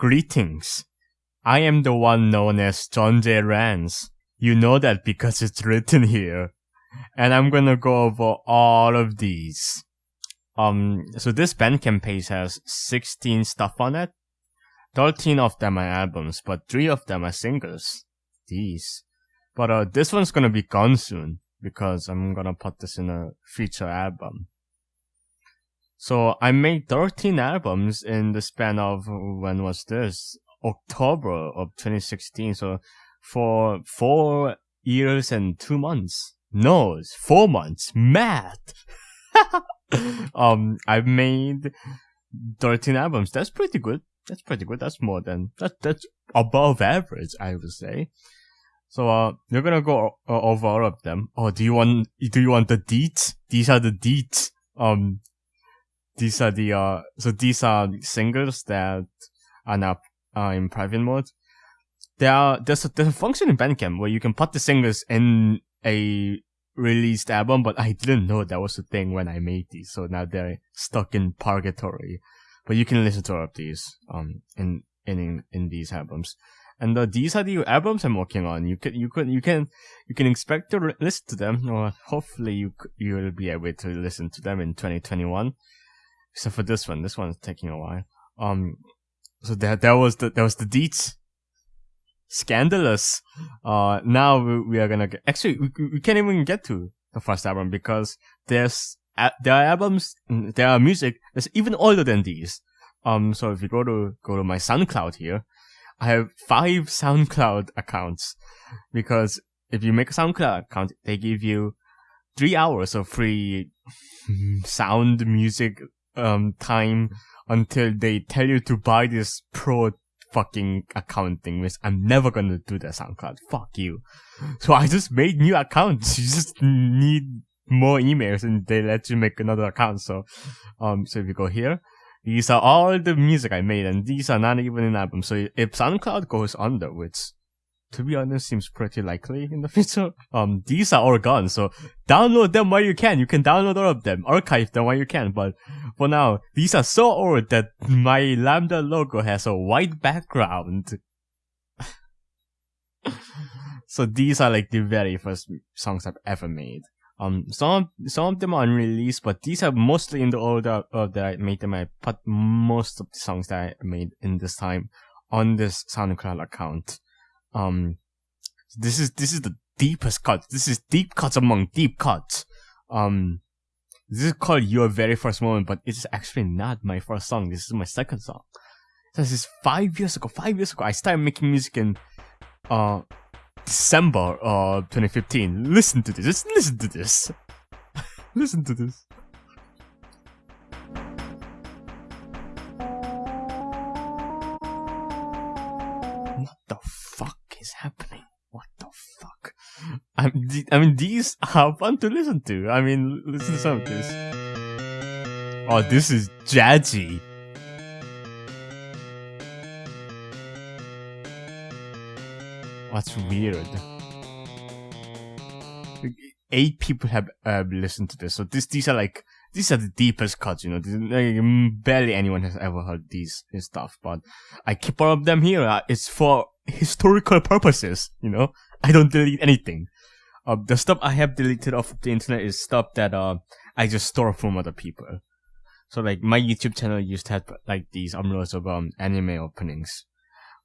Greetings. I am the one known as John J. Rance. You know that because it's written here. And I'm gonna go over all of these. Um, so this Bandcamp page has 16 stuff on it. 13 of them are albums, but 3 of them are singles. These. But uh, this one's gonna be gone soon because I'm gonna put this in a feature album. So I made 13 albums in the span of, when was this? October of 2016. So for four years and two months. No, it's four months. Math! um, I've made 13 albums. That's pretty good. That's pretty good. That's more than, that, that's above average, I would say. So, uh, you're gonna go over all of them. Oh, do you want, do you want the deets? These are the deets. Um, these are the, uh, so these are singles that are now, uh, in private mode. There are, there's a, there's a function in Bandcamp where you can put the singles in a released album, but I didn't know that was a thing when I made these. So now they're stuck in purgatory. But you can listen to all of these, um, in, in, in these albums. And uh, these are the albums I'm working on. You can, you can, you can, you can expect to listen to them, or hopefully you you will be able to listen to them in 2021. Except for this one, this one's taking a while. Um, so that that was the that was the deets. Scandalous. Uh, now we, we are gonna get. Actually, we, we can't even get to the first album because there's there are albums, there are music that's even older than these. Um, so if you go to go to my SoundCloud here, I have five SoundCloud accounts because if you make a SoundCloud account, they give you three hours of free sound music um time until they tell you to buy this pro fucking account thing, which I'm never gonna do that SoundCloud. Fuck you. So I just made new accounts. You just need more emails and they let you make another account. So um so if you go here, these are all the music I made, and these are not even an album. So if SoundCloud goes under, which to be honest seems pretty likely in the future, um, these are all gone. So download them while you can. You can download all of them, archive them while you can. But for now, these are so old that my Lambda logo has a white background. so these are like the very first songs I've ever made. Um, some some of them are unreleased, but these are mostly in the order of that I made them. I put most of the songs that I made in this time on this SoundCloud account. Um, this is this is the deepest cut. This is deep cuts among deep cuts. Um, this is called Your Very First Moment, but it's actually not my first song. This is my second song. This is five years ago. Five years ago, I started making music in uh December of 2015. Listen to this. Just listen to this. listen to this. What the fuck is happening? What the fuck? I mean, these are fun to listen to. I mean, listen to some of this. Oh, this is jazzy. What's weird? Eight people have uh, listened to this, so this these are like these are the deepest cuts. You know, like, barely anyone has ever heard these stuff. But I keep all of them here. Uh, it's for historical purposes. You know, I don't delete anything. Uh, the stuff I have deleted off the internet is stuff that uh I just store from other people. So like my YouTube channel used to have like these umbrellas of um anime openings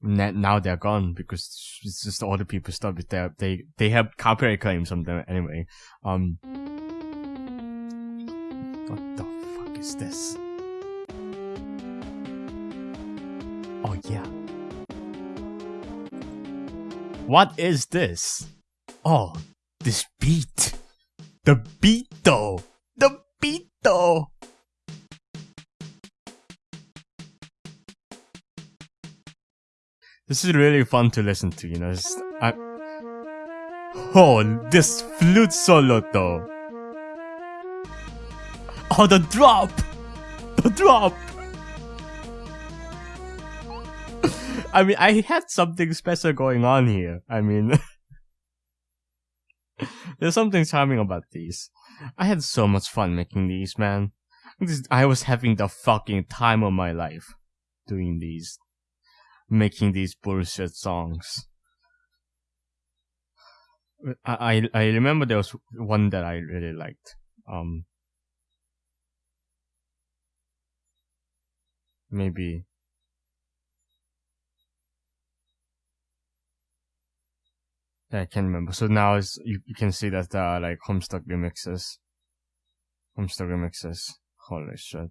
now they're gone because it's just all the people stuff. They they they have copyright claims on them anyway. Um, what the fuck is this? Oh yeah. What is this? Oh, this beat. The beat though. The beat though. This is really fun to listen to, you know. I, oh, this flute solo though. Oh, the drop! The drop! I mean, I had something special going on here. I mean, there's something charming about these. I had so much fun making these, man. I was having the fucking time of my life doing these. making these bullshit songs. I, I I remember there was one that I really liked. Um, maybe I can't remember. So now is you, you can see that there are like Homestuck remixes. Homestuck remixes. Holy shit.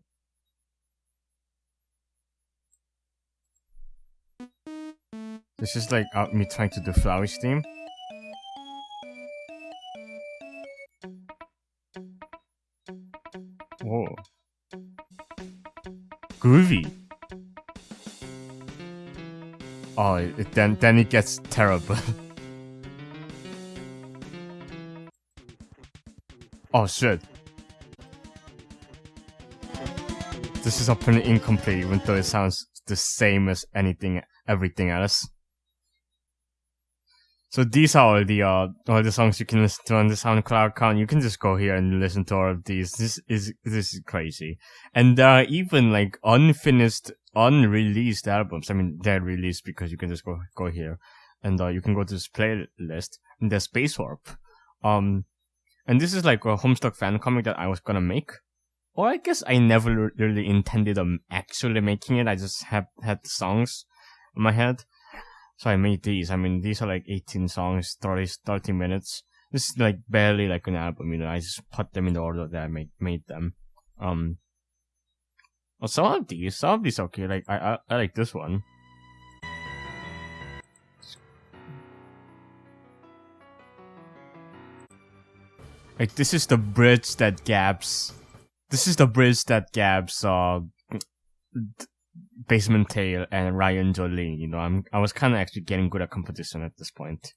This is like uh, me trying to do Flourish theme. Whoa. Groovy. Oh, it, then then it gets terrible. oh shit. This is apparently incomplete even though it sounds the same as anything everything else. So these are all the uh, all the songs you can listen to on the SoundCloud account. You can just go here and listen to all of these. This is this is crazy, and there are even like unfinished, unreleased albums. I mean, they're released because you can just go go here, and uh, you can go to this playlist. And there's Space Warp, um, and this is like a Homestuck fan comic that I was gonna make. Or I guess I never really intended on actually making it. I just have had songs in my head. So I made these. I mean, these are like 18 songs, 30, 30 minutes. This is like barely like an album, you know. I just put them in the order that I made made them. Um. Well, some of these, some of these okay. Like I, I, I like this one. Like this is the bridge that gaps. This is the bridge that gaps. Uh, Basement Tale and Ryan Jolie. You know, I'm I was kind of actually getting good at competition at this point.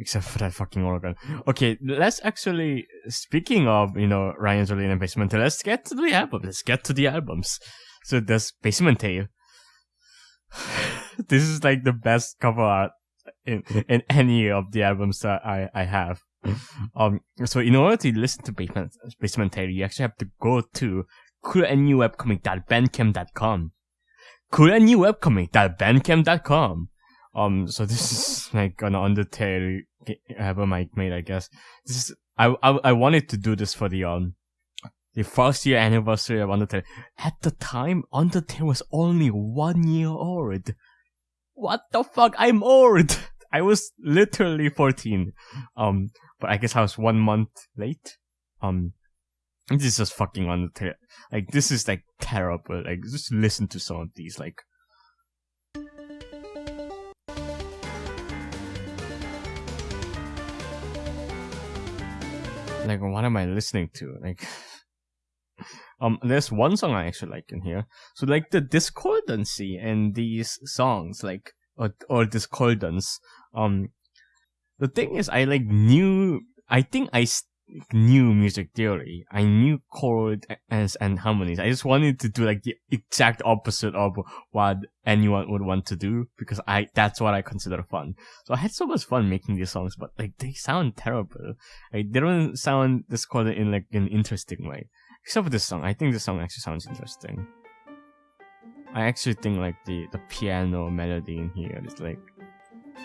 Except for that fucking organ. Okay, let's actually, speaking of, you know, Ryan Jolie and Basement Tale, let's get to the album. Let's get to the albums. So there's Basement Tale. this is like the best cover art in, in any of the albums that I, I have. um, so in order to listen to Basement, Basement Tale, you actually have to go to coolandnewwebcomic.bandcamp.com. coolandnewwebcomic.bandcamp.com. Um, so this is like an Undertale album I made, I guess. This is, I, I, I wanted to do this for the, um, the first year anniversary of Undertale. At the time, Undertale was only one year old. What the fuck? I'm old! I was literally 14. Um, but I guess I was one month late. Um, this is just fucking on the tail. Like this is like terrible. Like just listen to some of these. Like. Like what am I listening to? Like. Um, there's one song I actually like in here. So like the discordancy in these songs, like or or discordance, um, the thing is, I like knew. I think I knew music theory. I knew chords and, and harmonies. I just wanted to do like the exact opposite of what anyone would want to do because I that's what I consider fun. So I had so much fun making these songs, but like they sound terrible. Like they don't sound discordant in like an interesting way. Except for this song. I think this song actually sounds interesting. I actually think like the the piano melody in here is like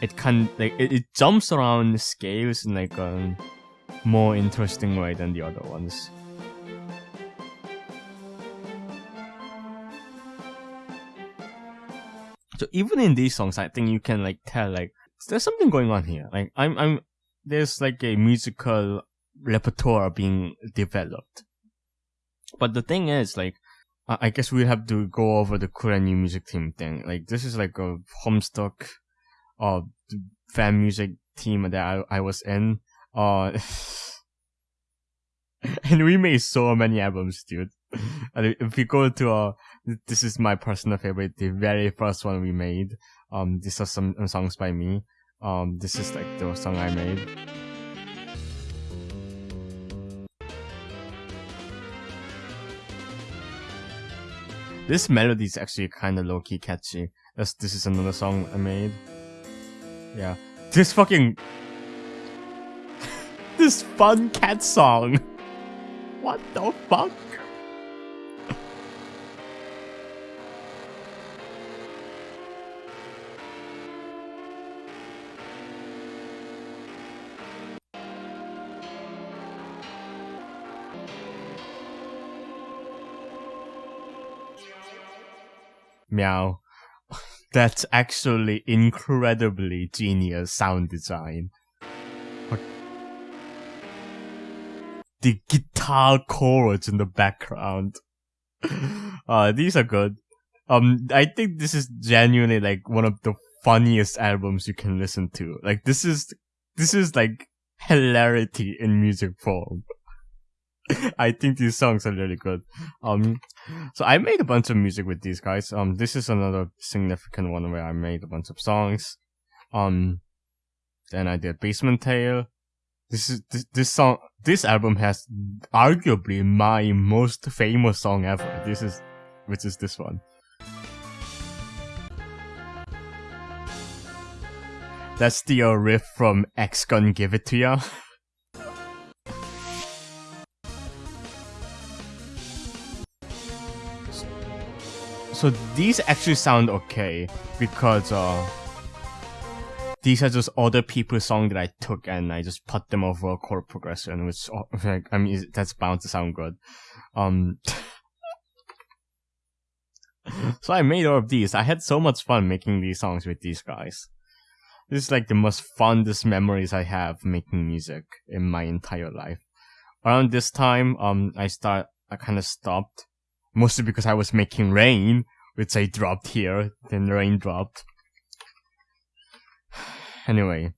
it can like it, it jumps around the scales in like a more interesting way than the other ones. So even in these songs, I think you can like tell like there's something going on here. Like I'm I'm there's like a musical repertoire being developed. But the thing is like I guess we have to go over the Cool and New music team thing. Like this is like a Homestuck uh fan music team that I, I was in. Uh and we made so many albums, dude. And if you go to uh this is my personal favorite, the very first one we made. Um these are some songs by me. Um this is like the song I made. This melody is actually kind of low-key catchy. This, this is another song I made. Yeah. This fucking... this fun cat song. What the fuck? Meow. That's actually incredibly genius sound design. The guitar chords in the background. Uh, these are good. Um, I think this is genuinely like one of the funniest albums you can listen to. Like this is, this is like hilarity in music form. I think these songs are really good. Um, so I made a bunch of music with these guys. Um, this is another significant one where I made a bunch of songs. Um, then I did Basement Tale. This is this, this song. This album has arguably my most famous song ever. This is, which is this one. That's the riff from X Gon' Give It To Ya. So these actually sound okay because uh, these are just other people's songs that I took and I just put them over a chord progression, which like I mean that's bound to sound good. Um, so I made all of these. I had so much fun making these songs with these guys. This is like the most fondest memories I have making music in my entire life. Around this time, um, I start I kind of stopped mostly because I was making rain, which I dropped here, then rain dropped. Anyway,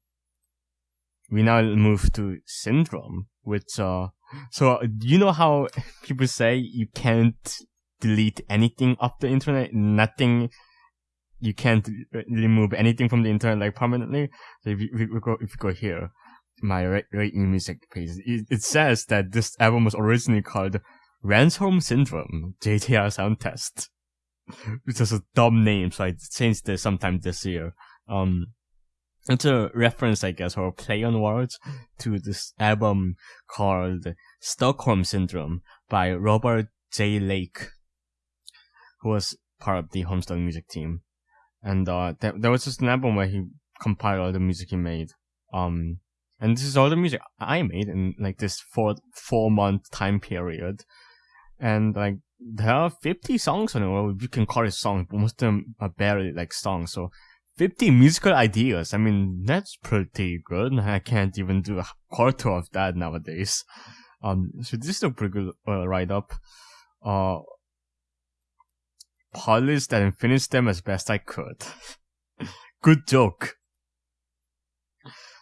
we now move to syndrome, which uh, so you know how people say you can't delete anything off the internet, nothing, you can't remove anything from the internet like permanently. So if you, if you go, if you go here, my rate music page, it, it says that this album was originally called Ransom Syndrome JTR Sound Test which is a dumb name, so I changed it sometime this year. Um, it's a reference, I guess, or a play on words to this album called Stockholm Syndrome by Robert J. Lake, who was part of the Homestuck music team. And uh, there, there was just an album where he compiled all the music he made. Um, and this is all the music I made in like this four four month time period. And like there are 50 songs on it, Well, you can call it songs, but most of them are barely like songs. So 50 musical ideas. I mean, that's pretty good. I can't even do a quarter of that nowadays. Um, so this is a pretty good uh, write up. Uh, polished and finished them as best I could. good joke.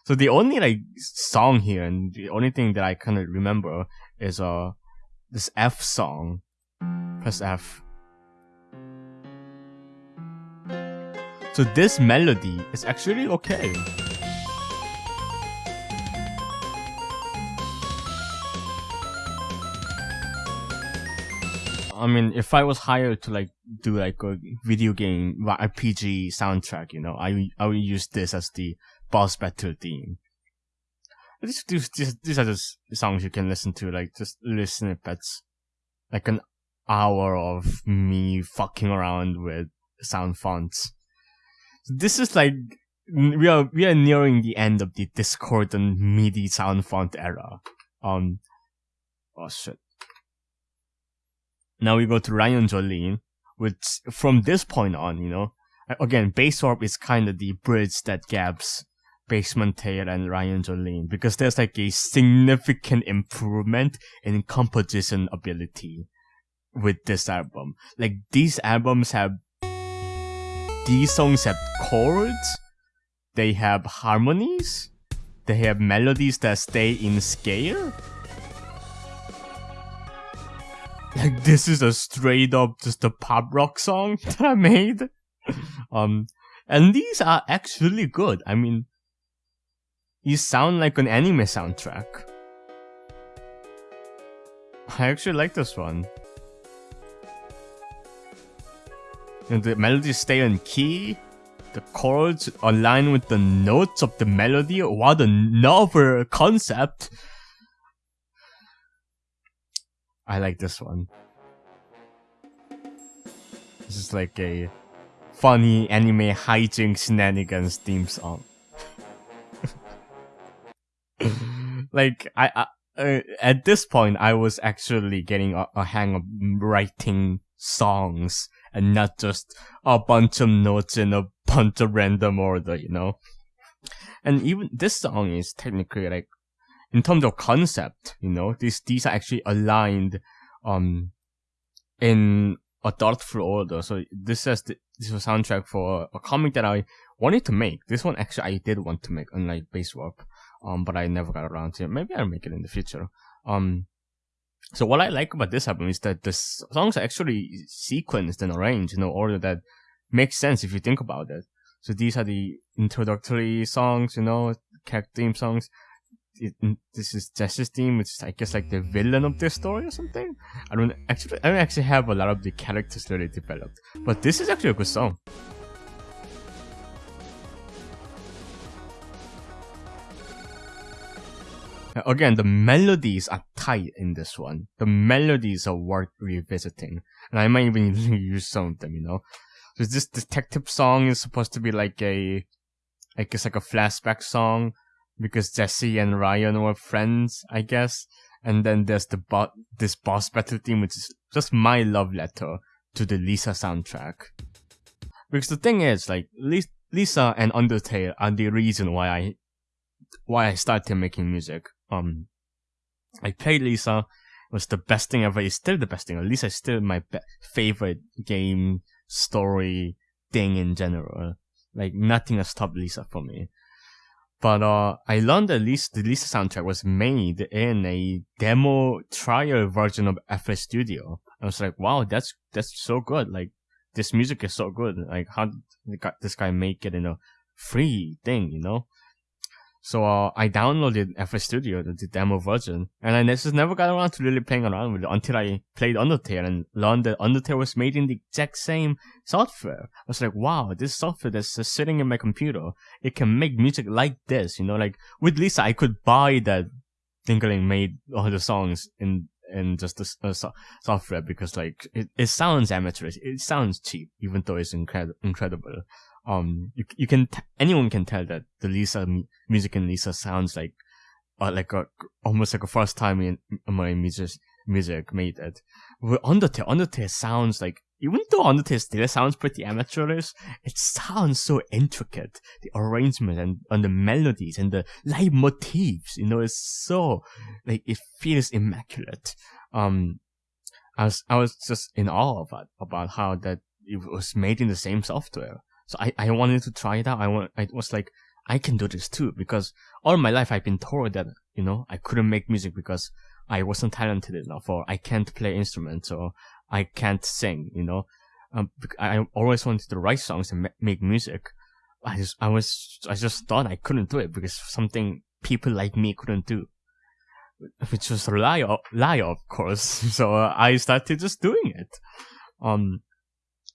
So the only like song here and the only thing that I kind of remember is uh this F song Press F. So this melody is actually okay. I mean, if I was hired to like do like a video game RPG soundtrack, you know, I I would use this as the boss battle theme. These, these, are just songs you can listen to, like just listen snippets, like an hour of me fucking around with sound fonts. This is like we are we are nearing the end of the discordant MIDI sound font era. Um, oh shit. Now we go to Ryan Jolene, which from this point on, you know, again, Bass Orb is kind of the bridge that gaps Basement Tale and Ryan Jolene because there's like a significant improvement in composition ability with this album. Like these albums have these songs have chords, they have harmonies, they have melodies that stay in scale. Like this is a straight up just a pop rock song that I made. um and these are actually good. I mean you sound like an anime soundtrack. I actually like this one. And the melodies stay in key. The chords align with the notes of the melody. What a novel concept! I like this one. This is like a funny anime hijinks shenanigans theme song. like I, I uh, at this point I was actually getting a, a hang of writing songs and not just a bunch of notes in a bunch of random order, you know? And even this song is technically like, in terms of concept, you know, these, these are actually aligned, um, in a thoughtful order. So this says this is a soundtrack for a comic that I wanted to make. This one actually I did want to make, unlike Base Warp. Um, but I never got around to it. Maybe I'll make it in the future. Um, so what I like about this album is that the songs are actually sequenced and arranged in an order that makes sense if you think about it. So these are the introductory songs, you know, character theme songs. It, this is Jesse's theme, which is I guess like the villain of this story or something. I don't actually I don't actually have a lot of the characters really developed, but this is actually a good song. Again, the melodies are tight in this one. The melodies are worth revisiting, and I might even use some of them. You know, so this detective song is supposed to be like a, I guess like a flashback song because Jesse and Ryan were friends, I guess. And then there's the bo- this boss battle theme, which is just my love letter to the Lisa soundtrack. Because the thing is, like Lisa and Undertale are the reason why I why I started making music. Um, I played Lisa. It was the best thing ever. It's still the best thing. At least is still my be- favorite game story thing in general. Like nothing has stopped Lisa for me. But uh, I learned that Lisa, the Lisa soundtrack was made in a demo trial version of FL Studio. I was like, wow, that's that's so good. Like this music is so good. Like how did this guy make it in a free thing, you know? So uh, I downloaded FL Studio, the, the, demo version, and I just never got around to really playing around with it until I played Undertale and learned that Undertale was made in the exact same software. I was like, wow, this software that's just sitting in my computer, it can make music like this, you know, like with Lisa, I could buy that Dingaling made all the songs in in just the uh, so- software because like it, it sounds amateurish, it sounds cheap, even though it's incredible incredible um you, you can t- anyone can tell that the Lisa music in Lisa sounds like uh, like a almost like a first time in my music music made it. With Undertale, Undertale sounds like even though Undertale still sounds pretty amateurish, it sounds so intricate. The arrangement and, and the melodies and the leitmotifs, you know, it's so like it feels immaculate. Um, I was I was just in awe about about how that it was made in the same software. So I, I wanted to try it out. I want, I was like, I can do this too because all my life I've been told that, you know, I couldn't make music because I wasn't talented enough or I can't play instruments or I can't sing, you know. Um, I always wanted to write songs and make music. I just, I was, I just thought I couldn't do it because something people like me couldn't do. Which was a lie, lie of course. So uh, I started just doing it. Um,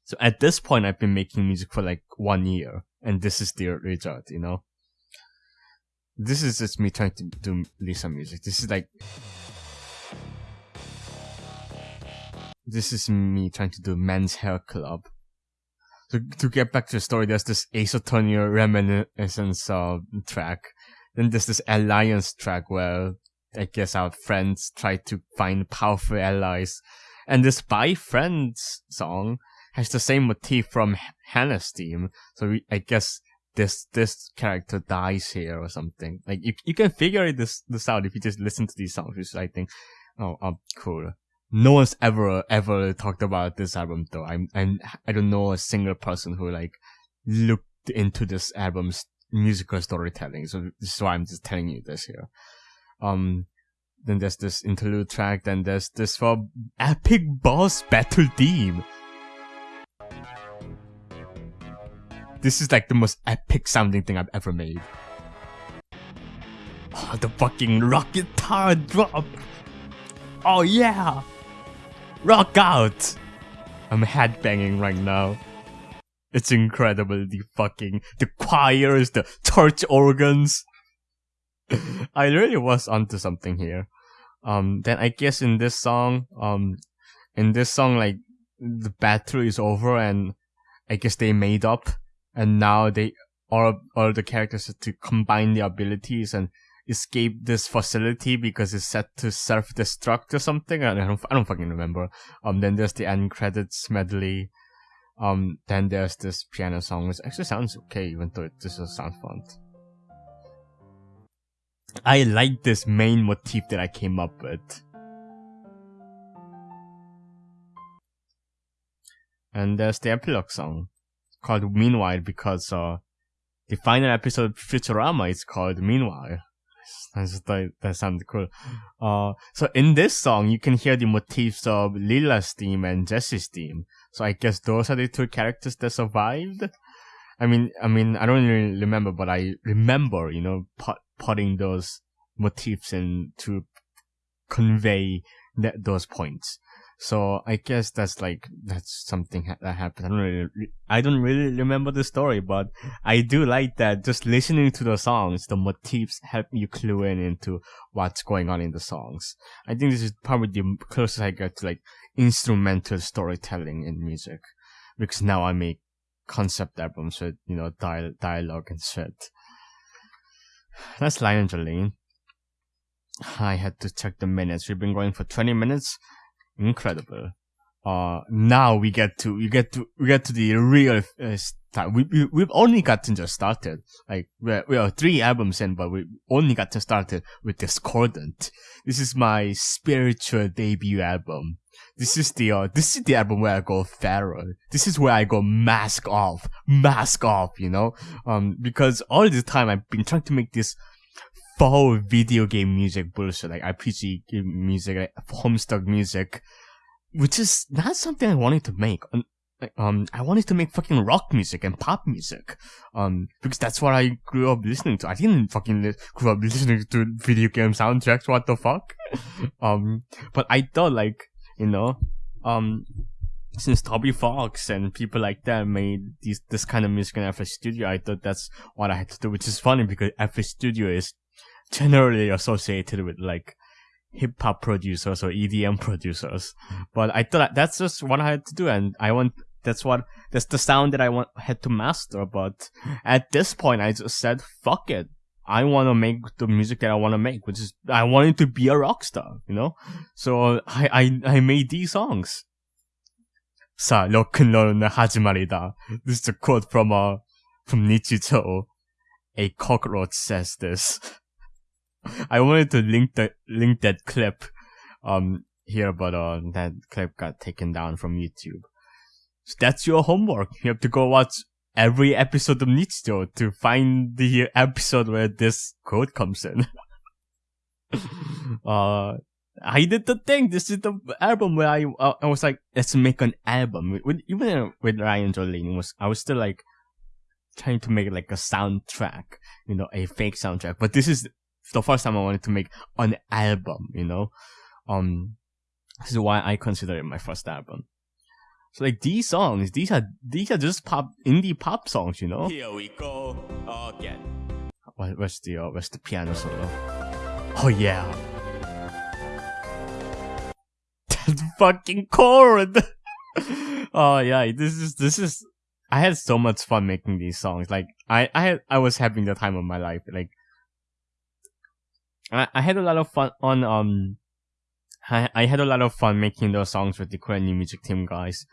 so at this point, I've been making music for like one year, and this is the result, you know? This is just me trying to do Lisa music. This is like. This is me trying to do Men's Hair Club. So to get back to the story, there's this Ace Attorney reminiscence uh, track. Then there's this alliance track where I guess our friends try to find powerful allies. And this By Friends song has the same motif from Hannah's theme. So we, I guess this this character dies here or something. Like you you can figure this this out if you just listen to these songs, which I think, oh, oh cool. No one's ever ever talked about this album though. I'm I'm I don't know a single person who like looked into this album's musical storytelling. So this is why I'm just telling you this here. Um, then there's this interlude track. Then there's this for epic boss battle theme. This is like the most epic sounding thing I've ever made. Oh, the fucking rock guitar drop! Oh yeah! Rock out! I'm headbanging right now. It's incredible, the fucking, the choirs, the church organs. I really was onto something here. Um, then I guess in this song, um, in this song, like, the battle is over and I guess they made up and now they all all the characters to combine their abilities and escape this facility because it's set to self-destruct or something. I don't, I don't fucking remember. Um, then there's the end credits medley. Um, then there's this piano song, which actually sounds okay, even though it just sounds fun. I like this main motif that I came up with. And there's the epilogue song called Meanwhile because uh, the final episode of Futurama is called Meanwhile. I just thought that sounded cool. Uh, so in this song, you can hear the motifs of Lila's theme and Jesse's theme. So I guess those are the two characters that survived. I mean, I mean, I don't really remember, but I remember, you know, put, putting those motifs in to convey that, those points. So I guess that's like that's something ha- that happened. I don't really, I don't really remember the story, but I do like that. Just listening to the songs, the motifs help you clue in into what's going on in the songs. I think this is probably the closest I get to like instrumental storytelling in music, because now I make concept albums with you know dial- dialogue and shit. That's Lion Jolene. I had to check the minutes. We've been going for 20 minutes incredible. Uh, now we get to we get to we get to the real uh. We, we we've only gotten just started. Like we're we are three albums in, but we only got to started with Discordant. This is my spiritual debut album. This is the uh, this is the album where I go feral. This is where I go mask off, mask off. You know, um, because all this time I've been trying to make this faux video game music bullshit, like RPG music, like Homestuck music, which is not something I wanted to make. Um, I wanted to make fucking rock music and pop music, um, because that's what I grew up listening to. I didn't fucking li- grow up listening to video game soundtracks. What the fuck? um, but I thought like, you know, um, since Toby Fox and people like that made these this kind of music in FL Studio, I thought that's what I had to do, which is funny because FL Studio is generally associated with like hip hop producers or EDM producers. But I thought that's just what I had to do, and I want that's what that's the sound that I want had to master. But at this point, I just said, "Fuck it." I want to make the music that I want to make, which is I wanted to be a rock star, you know. So I I I made these songs. 사 로큰롤은 하지말이다. This is a quote from uh from Nichijou. A cockroach says this. I wanted to link the link that clip um here, but uh that clip got taken down from YouTube. So that's your homework. You have to go watch every episode of Nichijou to find the episode where this quote comes in. uh I did the thing. This is the album where I uh, I was like, let's make an album. With, even with Ryan Jolene was I was still like trying to make like a soundtrack, you know, a fake soundtrack. But this is the first time I wanted to make an album, you know. Um, this is why I consider it my first album. So like these songs, these are these are just pop indie pop songs, you know. Here we go again. Where, where's the uh, where's the piano solo? Oh yeah, that fucking chord. oh yeah, this is this is. I had so much fun making these songs. Like I I had I was having the time of my life. Like I, I had a lot of fun on um I, I had a lot of fun making those songs with the Korean music team guys.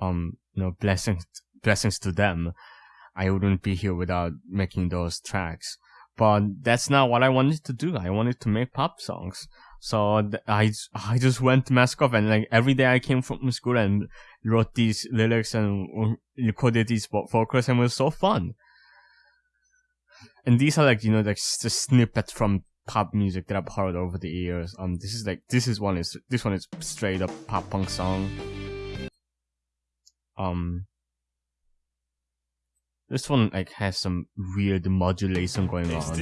Um, you know, blessings blessings to them. I wouldn't be here without making those tracks. But that's not what I wanted to do. I wanted to make pop songs. So th- I I just went to mask off and like every day I came from school and wrote these lyrics and recorded these vocals and it was so fun. And these are like you know like just snippets from pop music that I've heard over the years. Um, this is like this is one is this one is straight up pop punk song. Um, this one like has some weird modulation going Is on.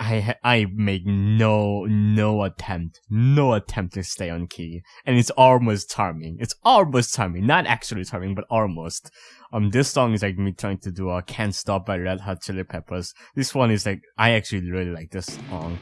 I I make no no attempt no attempt to stay on key, and it's almost charming. It's almost charming, not actually charming, but almost. Um, this song is like me trying to do a "Can't Stop" by Red Hot Chili Peppers. This one is like I actually really like this song.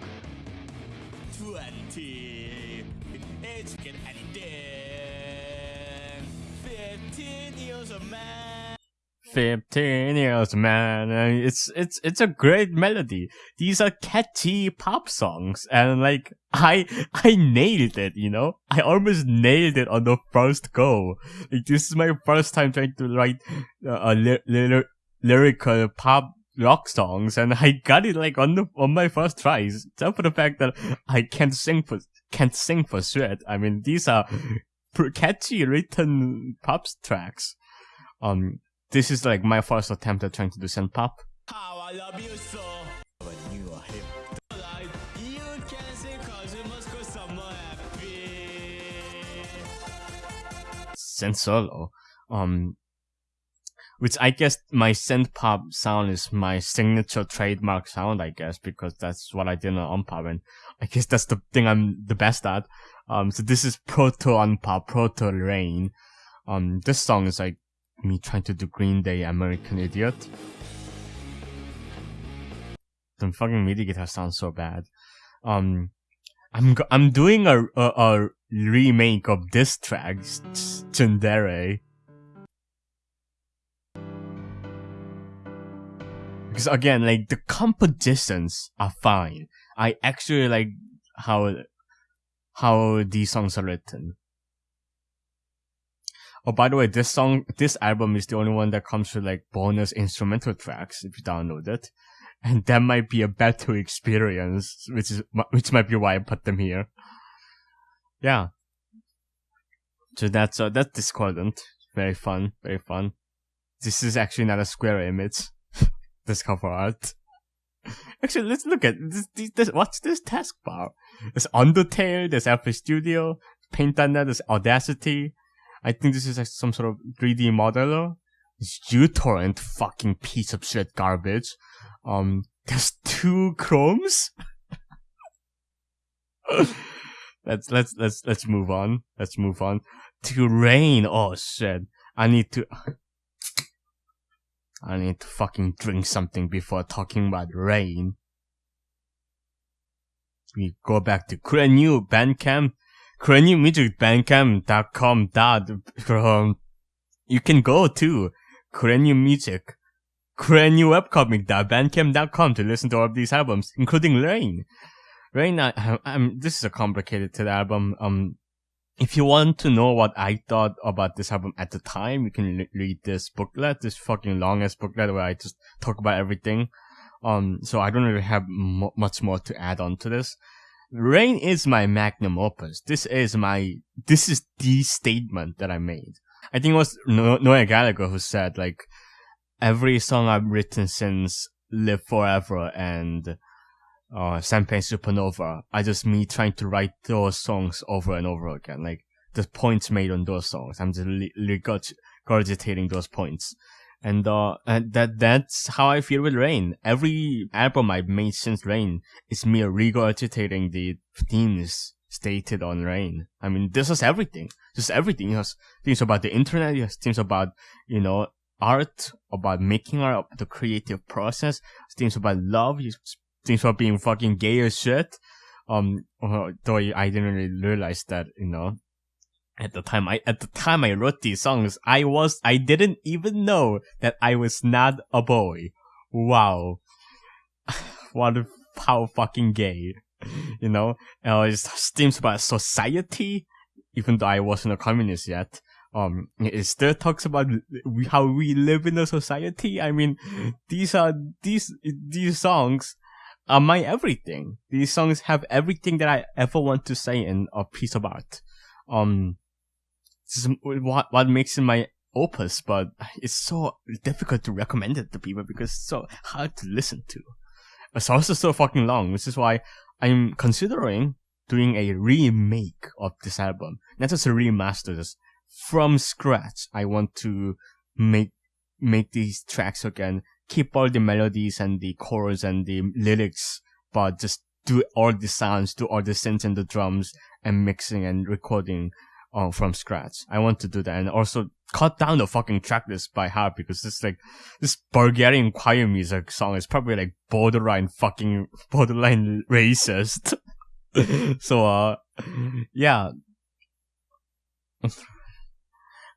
15 years man. 15 years, man. And it's, it's, it's a great melody. These are catchy pop songs. And like, I, I nailed it, you know? I almost nailed it on the first go. Like, this is my first time trying to write uh, a li- li- lyrical pop rock songs and I got it like on the, on my first tries. Except for the fact that I can't sing for, can't sing for shit. I mean, these are catchy written pop tracks. Um, this is like my first attempt at trying to do synth pop. How I love you so. When you are hip. Like, you can say cause you must go somewhere happy. synth solo. Um, which I guess my synth pop sound is my signature trademark sound, I guess, because that's what I did on Unpop, and I guess that's the thing I'm the best at. Um, so this is proto Unpop, proto Rain. Um, this song is like me trying to do Green Day American Idiot. The fucking MIDI guitar sounds so bad. Um, I'm I'm doing a, a a remake of this track, Tsundere. Because again, like the compositions are fine. I actually like how how these songs are written. Oh, by the way, this song, this album is the only one that comes with like bonus instrumental tracks if you download it, and that might be a better experience, which is which might be why I put them here. Yeah. So that's uh, that's discordant. Very fun, very fun. This is actually not a square image. this cover art. Actually, let's look at this, this, this. What's this taskbar? There's Undertale, there's FL Studio, Paint.net, there's Audacity. I think this is like some sort of 3D modeler. It's uTorrent, fucking piece of shit garbage. Um, there's two Chromes. let's let's let's let's move on. Let's move on to Rain. Oh shit! I need to. I need to fucking drink something before talking about Rain. We go back to Kurenu Bandcamp, Kurenu Music Bandcamp.com um, you can go to Kurenu Music, Webcomic.bandcamp.com to listen to all of these albums, including Rain. Rain, I, I'm, this is a complicated to album. Um, if you want to know what I thought about this album at the time, you can l- read this booklet, this fucking longest booklet where I just talk about everything. Um, so I don't really have m- much more to add on to this. Rain is my magnum opus. This is my, this is the statement that I made. I think it was no- Noel Gallagher who said like, every song I've written since Live Forever and uh, Champagne Supernova are just me trying to write those songs over and over again. Like the points made on those songs, I'm just regurgitating those points. And, uh, and that, that's how I feel with Rain. Every album I've made since Rain is me regurgitating the themes stated on Rain. I mean, this is everything. Just everything. It has things about the internet. It has things about, you know, art, about making art, the creative process, things about love, things about being fucking gay as shit. Um, though I didn't really realize that, you know, at the time I at the time I wrote these songs, I was I didn't even know that I was not a boy. Wow. what a, how fucking gay. You know? Uh, it's themes about society, even though I wasn't a communist yet. Um, it still talks about how we live in a society. I mean, these are, these, these songs are my everything. These songs have everything that I ever want to say in a piece of art. Um, this is what what makes it my opus, but it's so difficult to recommend it to people because it's so hard to listen to. It's also so fucking long, which is why I'm considering doing a remake of this album, not just a remaster, just from scratch. I want to make make these tracks again, keep all the melodies and the chords and the lyrics, but just do all the sounds, do all the synths and the drums and mixing and recording uh, from scratch. I want to do that and also cut down the fucking track list by half because this like this Bulgarian choir music song is probably like borderline fucking borderline racist. so uh yeah.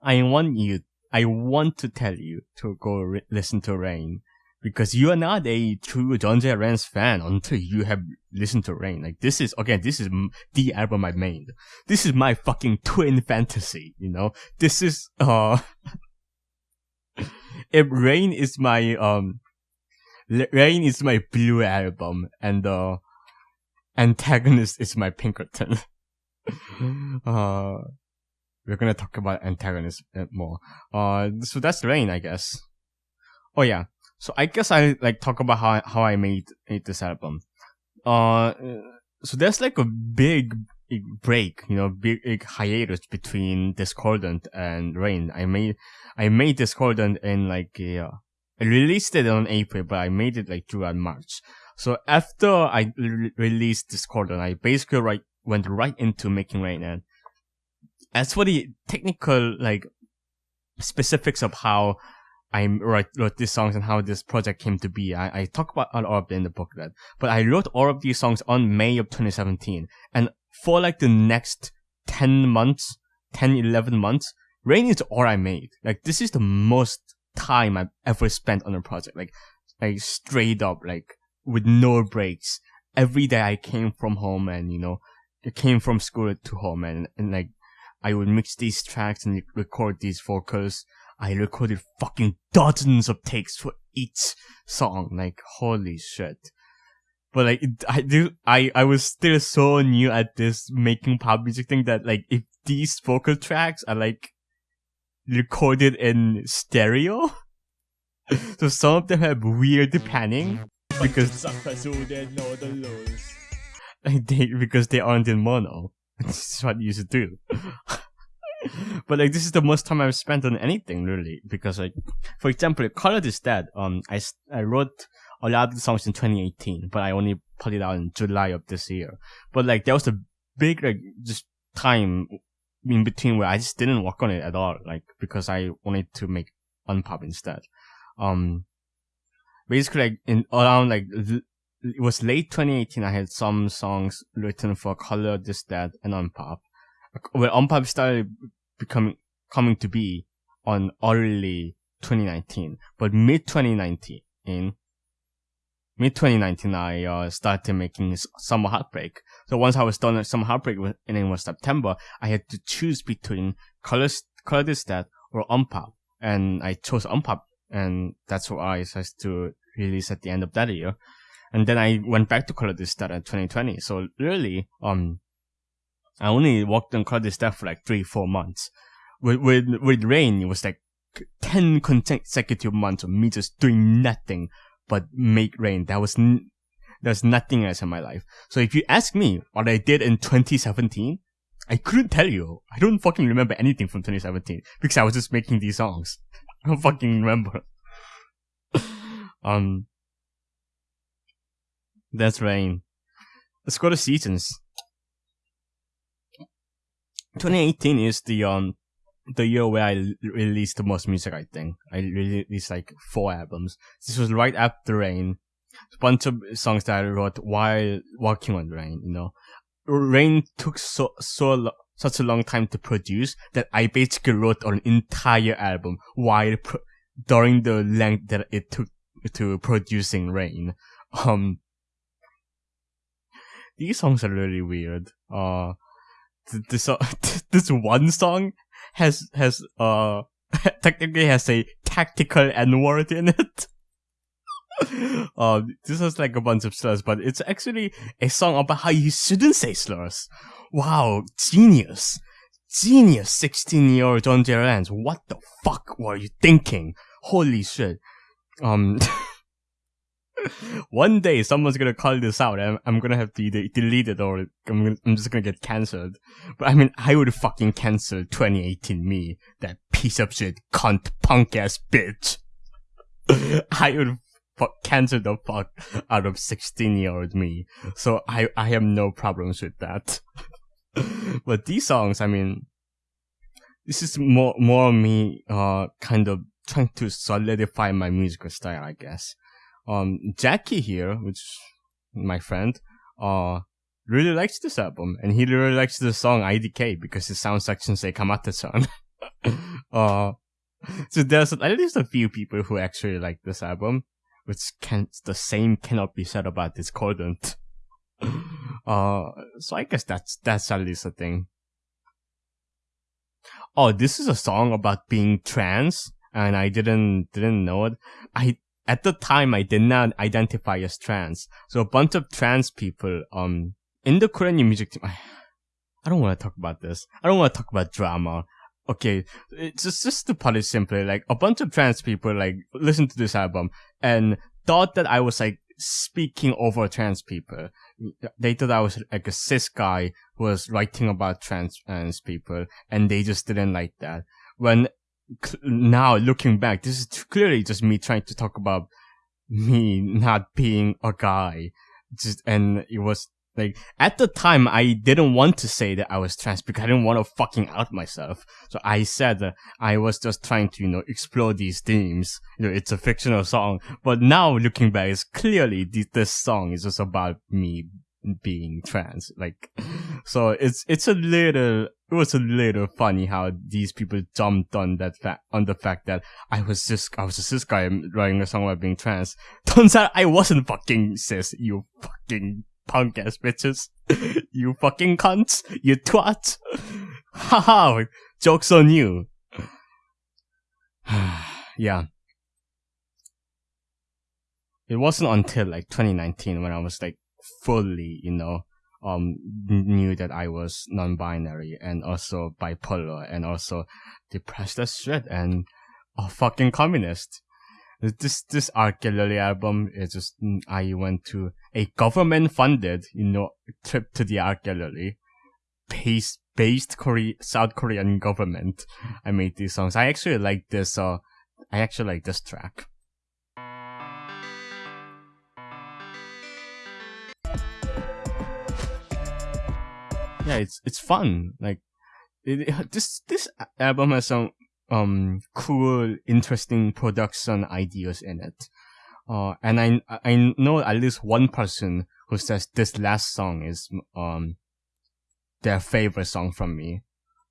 I want you I want to tell you to go re- listen to Rain because you are not a true John J. Rans fan until you have listened to Rain. Like this is again, this is the album I made. This is my fucking twin fantasy. You know, this is uh, if Rain is my um, Rain is my blue album, and uh, Antagonist is my Pinkerton. uh, we're gonna talk about Antagonist more. Uh, so that's Rain, I guess. Oh yeah. So I guess I like talk about how I, how I made, made this album. Uh, so there's like a big, big break, you know, big, big hiatus between Discordant and Rain. I made I made Discordant in like uh, I released it on April, but I made it like throughout March. So after I re- released Discordant, I basically right went right into making Rain. And as for the technical like specifics of how I wrote, wrote these songs and how this project came to be. I, I talk about all of it in the booklet, but I wrote all of these songs on May of 2017. And for like the next 10 months, 10, 11 months, Rain is all I made. Like this is the most time I've ever spent on a project. Like, like straight up, like with no breaks. Every day I came from home and, you know, I came from school to home and, and like, I would mix these tracks and record these vocals. I recorded fucking dozens of takes for each song. Like, holy shit. But like, I do, I, I was still so new at this making pop music thing that like, if these vocal tracks are like recorded in stereo, so some of them have weird panning because like they because they aren't in mono. This is what you should do. but like this is the most time I've spent on anything really because like for example, Color Is Dead. Um, I I wrote a lot of songs in 2018, but I only put it out in July of this year. But like there was a big like just time in between where I just didn't work on it at all, like because I wanted to make unpop instead. Um, basically like in around like it was late 2018. I had some songs written for Color This Dead and Unpop. Well, Unpop started becoming coming to be on early 2019, but mid 2019 in mid 2019 I uh, started making Summer Heartbreak. So once I was done with Summer Heartbreak and it was September, I had to choose between Color Color This Dead or Unpop, and I chose Unpop, and that's what I decided to release at the end of that year. And then I went back to Color This Dead in 2020. So really, um, I only worked on This Dead for like three, four months. With, with, with Rain, it was like 10 consecutive months of me just doing nothing but make Rain. That was, there's nothing else in my life. So if you ask me what I did in 2017, I couldn't tell you. I don't fucking remember anything from 2017 because I was just making these songs. I don't fucking remember. um, that's Rain. Let's go to seasons. 2018 is the um the year where I released the most music. I think I released like four albums. This was right after Rain. A bunch of songs that I wrote while working on Rain. You know, Rain took so so lo- such a long time to produce that I basically wrote an entire album while pro- during the length that it took to producing Rain. Um, these songs are really weird. Uh, this uh, this one song has has uh technically has a tactical N word in it. um, this is like a bunch of slurs, but it's actually a song about how you shouldn't say slurs. Wow, genius, genius! Sixteen-year-old John J. Rans. What the fuck were you thinking? Holy shit! Um. One day someone's gonna call this out and I'm gonna have to either delete it or I'm, gonna, I'm just gonna get cancelled. But I mean, I would fucking cancel 2018 me, that piece of shit, cunt, punk ass bitch. I would fu- cancel the fuck out of 16 year old me. So I, I have no problems with that. but these songs, I mean, this is more, more me, uh, kind of trying to solidify my musical style, I guess um Jackie here, which my friend, uh really likes this album and he really likes the song IDK because it sounds like Shinsei Kamattechan. uh so there's at least a few people who actually like this album, which can the same cannot be said about Discordant. uh, so I guess that's that's at least a thing. Oh, this is a song about being trans, and I didn't didn't know it. I at the time I did not identify as trans, so a bunch of trans people um in the Korean music team. I, I don't want to talk about this. I don't want to talk about drama. Okay, it's just just to put it simply, like a bunch of trans people like listened to this album and thought that I was like speaking over trans people. They thought I was like a cis guy who was writing about trans, trans people, and they just didn't like that. When now looking back, this is clearly just me trying to talk about me not being a guy. Just and it was like at the time, I didn't want to say that I was trans because I didn't want to fucking out myself. So I said that I was just trying to, you know, explore these themes. You know, it's a fictional song, but now looking back, it's clearly th- this song is just about me being trans. Like, so it's it's a little it was a little funny how these people jumped on that fact on the fact that I was just I was a cis guy writing a song about being trans. Turns out I wasn't fucking cis. You fucking punk ass bitches. you fucking cunts. You twat. Haha. Joke's on you. yeah. It wasn't until like 2019 when I was like fully, you know, um, knew that I was non-binary and also bipolar and also depressed as shit and a fucking communist. This this art gallery album is just mm, I went to a government funded you know trip to the art gallery based based Korea South Korean government. I made these songs. I actually like this uh I actually like this track yeah it's it's fun like it, this this album has some um cool, interesting production ideas in it. Uh, and I I know at least one person who says this last song is um their favorite song from me.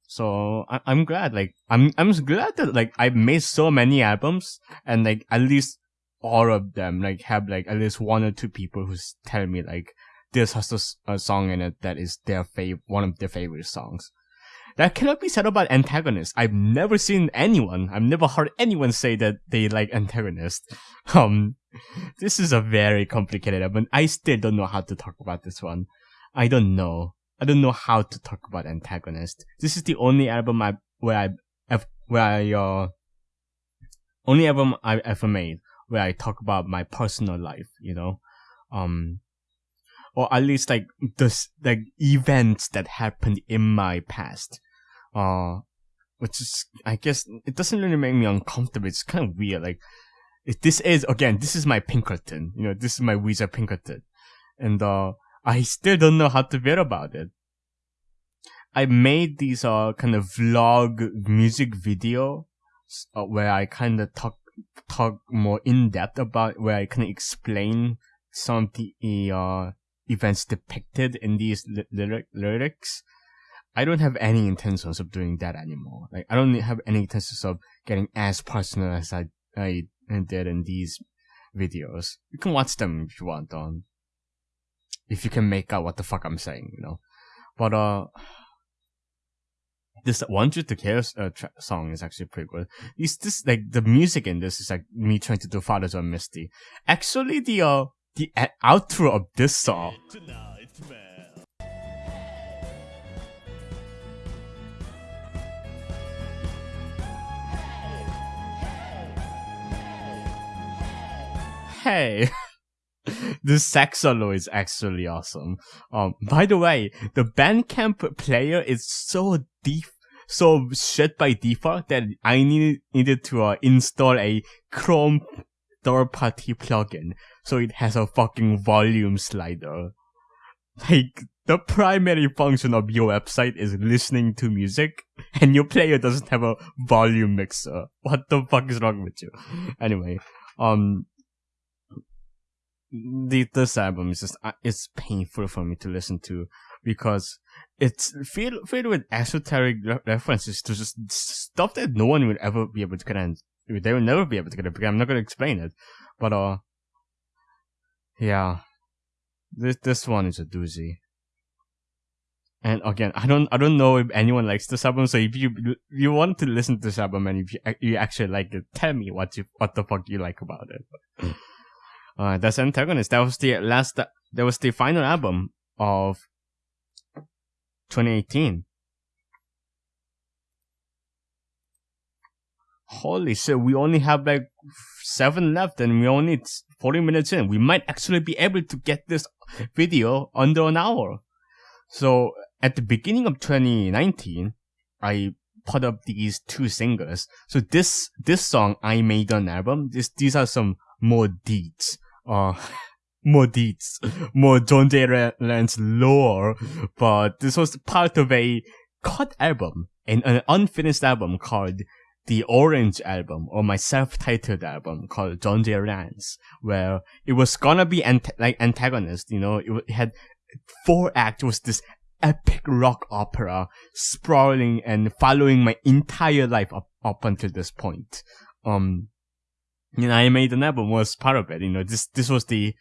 So I, I'm glad, like I'm I'm glad that like I made so many albums and like at least all of them like have like at least one or two people who tell me like this has a, a song in it that is their fav one of their favorite songs. That cannot be said about antagonists. I've never seen anyone, I've never heard anyone say that they like antagonists. Um, this is a very complicated album. I still don't know how to talk about this one. I don't know. I don't know how to talk about antagonist. This is the only album I where I where I uh only album I ever made where I talk about my personal life. You know, um, or at least like the like events that happened in my past. Uh, which is, I guess, it doesn't really make me uncomfortable. It's kind of weird. Like, if this is, again, this is my Pinkerton. You know, this is my Weezer Pinkerton. And, uh, I still don't know how to feel about it. I made these, uh, kind of vlog music video, uh, where I kind of talk, talk more in depth about, where I kind of explain some of the, uh, events depicted in these lyric, lyrics. I don't have any intentions of doing that anymore. Like I don't have any intentions of getting as personal as I I did in these videos. You can watch them if you want on if you can make out what the fuck I'm saying, you know. But uh this "Want to Care" uh, tra- song is actually pretty good. It's this like the music in this is like me trying to do Father John Misty. Actually, the uh the outro of this song hey. the sax solo is actually awesome. Um, by the way, the Bandcamp player is so deep, so shit by default that I needed needed to uh, install a Chrome third-party plugin so it has a fucking volume slider. Like the primary function of your website is listening to music, and your player doesn't have a volume mixer. What the fuck is wrong with you? Anyway, um, the this album is just uh, it's painful for me to listen to because it's filled filled with esoteric re- references to just stuff that no one would ever be able to get. They will never be able to get it. Because I'm not going to explain it, but uh, yeah, this this one is a doozy. And again, I don't, I don't know if anyone likes this album. So if you, you want to listen to this album and if you, you actually like it, tell me what you, what the fuck you like about it. uh, that's Antagonist. That was the last, that was the final album of 2018. Holy shit, we only have like seven left and we only 40 minutes in. We might actually be able to get this video under an hour. So at the beginning of 2019, I put up these two singles. So this this song I made an album. This these are some more deeds. Uh more deeds, more John J. Lance lore, but this was part of a cut album, and an unfinished album called the Orange album, or my self-titled album called John J. Lance, where it was gonna be like antagonist, you know, it had four acts, was this epic rock opera sprawling and following my entire life up, up until this point. Um, you know, I made an album was part of it. You know, this, this was the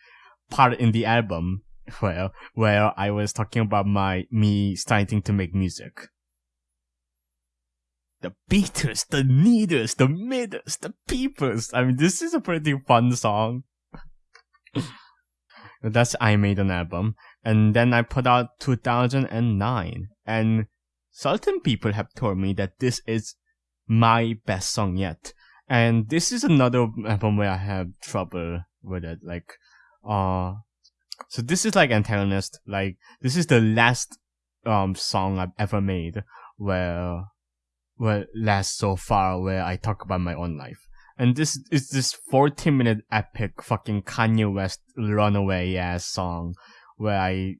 part in the album where, where I was talking about my, me starting to make music. The Beatles, the Needles, the Middles, the peepers. I mean, this is a pretty fun song. That's I made an album. And then I put out 2009. And certain people have told me that this is my best song yet. And this is another album where I have trouble with it. Like, uh, so this is like antagonist. Like, this is the last, um, song I've ever made where, well, last so far where I talk about my own life. And this is this 14 minute epic fucking Kanye West runaway ass song where I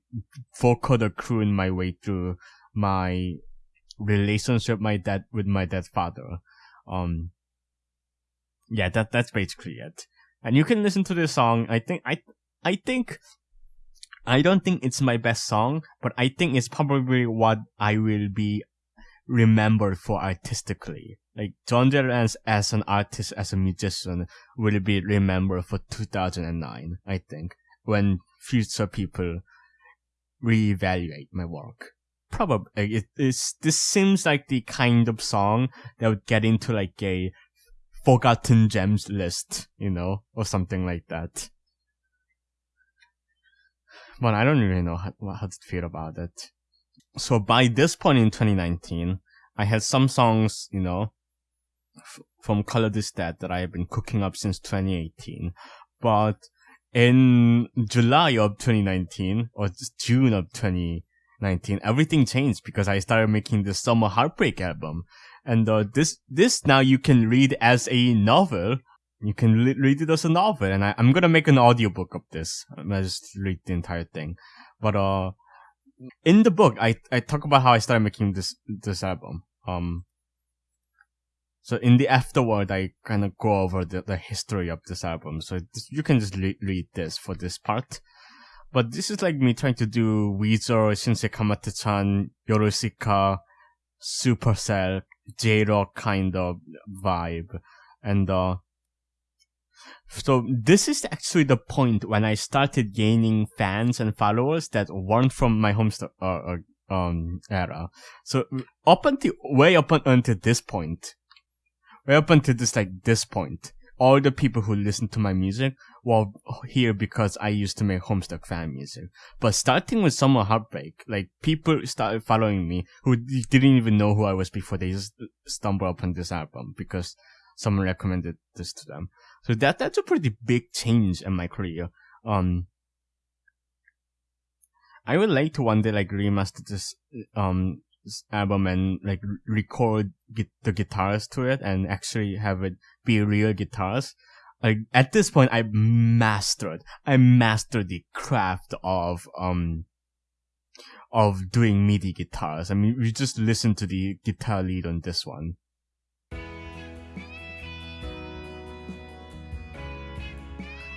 vocal croon my way through my relationship my dad with my dad's father. Um, yeah, that that's basically it. And you can listen to this song. I think I I think I don't think it's my best song, but I think it's probably what I will be remembered for artistically. Like John Lance as an artist, as a musician, will be remembered for 2009. I think when future people reevaluate my work. Probably it is. This seems like the kind of song that would get into like a forgotten gems list, you know, or something like that. But I don't really know how, how to feel about it. So by this point in 2019, I had some songs, you know, f- from Color This Dead that I have been cooking up since 2018. But in July of 2019 or June of 2019, everything changed because I started making the Summer Heartbreak album. And uh, this this now you can read as a novel. You can li- read it as a novel, and I, am gonna make an audiobook of this. I'm gonna just read the entire thing. But uh, in the book, I I talk about how I started making this this album. Um, so in the afterword, I kind of go over the, the history of this album. So this, you can just re- read this for this part. But this is like me trying to do Weezer, Shinsei Kamattechan, Yorushika, Supercell, J-Rock kind of vibe. And, uh, so this is actually the point when I started gaining fans and followers that weren't from my home uh, uh, um era. So up until way up until this point, way up until this like this point, all the people who listened to my music were here because I used to make Homestuck fan music. But starting with Summer Heartbreak, like people started following me who didn't even know who I was before they just stumbled upon this album because someone recommended this to them. So that that's a pretty big change in my career. Um, I would like to one day like remaster this um album and like record the guitars to it and actually have it be real guitars. Like at this point, I mastered, I mastered the craft of um of doing MIDI guitars. I mean, we just listen to the guitar lead on this one.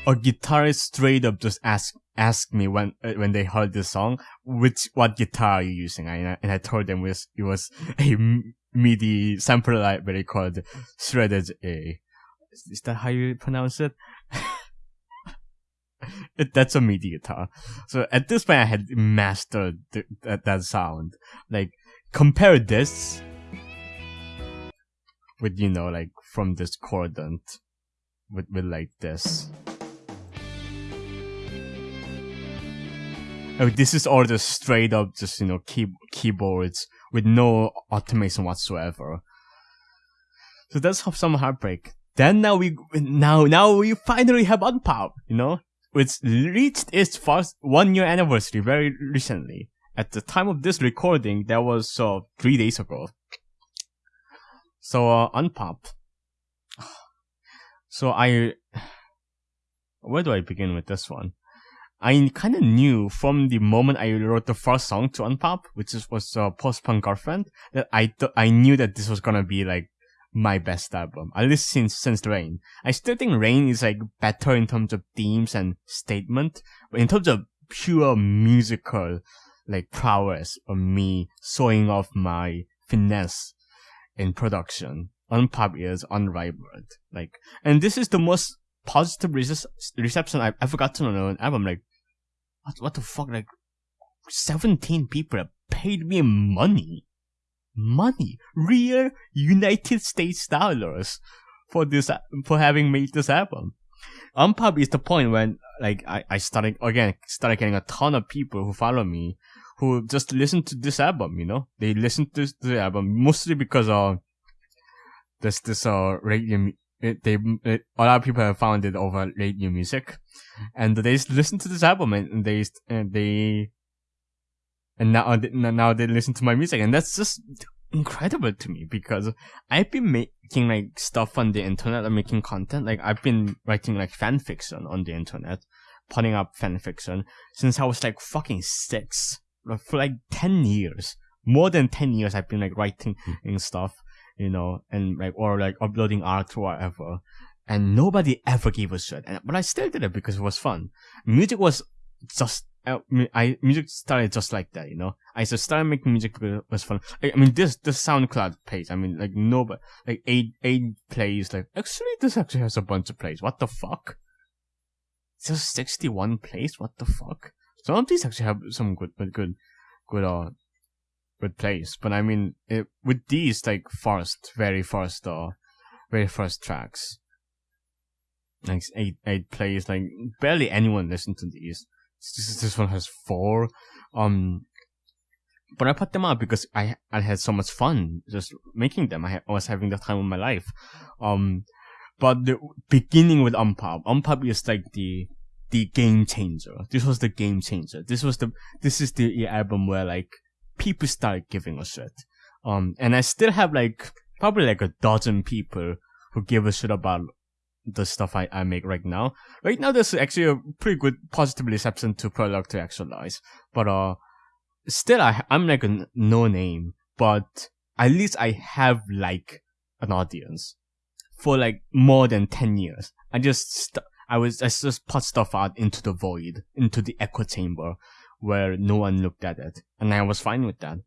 A guitarist straight up just ask asked me when uh, when they heard the song, which what guitar are you using? I, and I told them it was, it was a MIDI sample library called Shredded A. Is that how you pronounce it? it that's a MIDI guitar. So at this point, I had mastered the, that, that sound. Like compare this with you know like from discordant with with like this. Oh, this is all just straight up, just you know, key- keyboards with no automation whatsoever. So that's some heartbreak. Then now we now now we finally have Unpop, you know, which reached its first one year anniversary very recently. At the time of this recording, that was uh, three days ago. So uh, Unpop. So I, where do I begin with this one? I kind of knew from the moment I wrote the first song to Unpop, which was uh, Post Punk Girlfriend, that I th- I knew that this was gonna be like my best album, at least since since Rain. I still think Rain is like better in terms of themes and statement, but in terms of pure musical like prowess of me showing off my finesse in production, Unpop is unrivaled. Like, and this is the most positive reception I've ever gotten on an album. Like, what, what the fuck? Like, 17 people have paid me money. Money. Real United States dollars for this, for having made this album. Unpop is the point when, like, I, I started, again, started getting a ton of people who follow me who just listen to this album, you know? They listen to the album mostly because, uh, this this, uh, radio, it, they it, a lot of people have found it over late new music, and they listen to this album and they and they and now now they listen to my music, and that's just incredible to me because I've been making like stuff on the internet, like making content. Like I've been writing like fan fiction on the internet, putting up fan fiction since I was like fucking six. For like ten years, more than ten years, I've been like writing hmm. and stuff you know, and like or like uploading art or whatever. And nobody ever gave a shit. And, but I still did it because it was fun. Music was just uh, I music started just like that, you know. I just started making music because it was fun. I, I mean, this the SoundCloud page. I mean, like nobody, like eight eight plays. Like actually, this actually has a bunch of plays. What the fuck? Just sixty one plays. What the fuck? Some of these actually have some good, but good, good uh good place. But I mean, it, with these like first, very first, uh, very first tracks, like eight eight plays, like barely anyone listened to these. This this one has four. Um, but I put them out because I I had so much fun just making them. I, I was having the time of my life. Um, but the beginning with Unpop, Unpop is like the the game changer. This was the game changer. This was the this is the album where like people start giving a shit. Um, and I still have like probably like a dozen people who give a shit about the stuff I, I make right now. Right now, there's actually a pretty good positive reception to Prologue to Actualize, but uh, still I I'm like a no name, but at least I have like an audience for like more than ten years. I just st- I was I just put stuff out into the void, into the echo chamber, where no one looked at it, and I was fine with that.